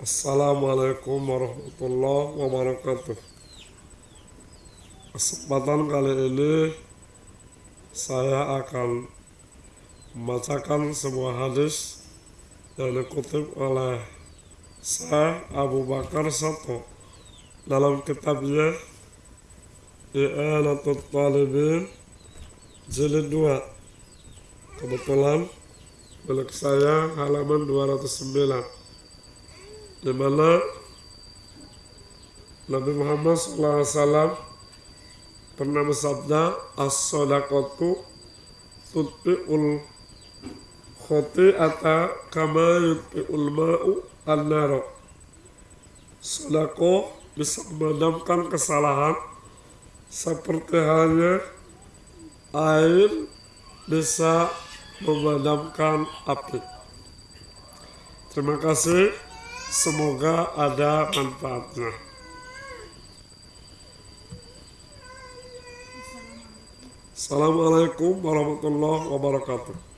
Assalamualaikum warahmatullahi wabarakatuh. Kesempatan kali ini saya akan membacakan sebuah hadis yang dikutip oleh saya Abu Bakar Sato dalam kitabnya I'anatul Talibin jilid 2 kebetulan milik saya halaman 209 di mana Nabi Muhammad SAW pernah bersabda as-sadaqatu tutfi'ul khoti'ata kama yutfi'ul ma'u an-naro Sodako bisa memadamkan kesalahan seperti halnya air bisa memadamkan api. Terima kasih. Semoga ada manfaatnya. Assalamualaikum warahmatullahi wabarakatuh.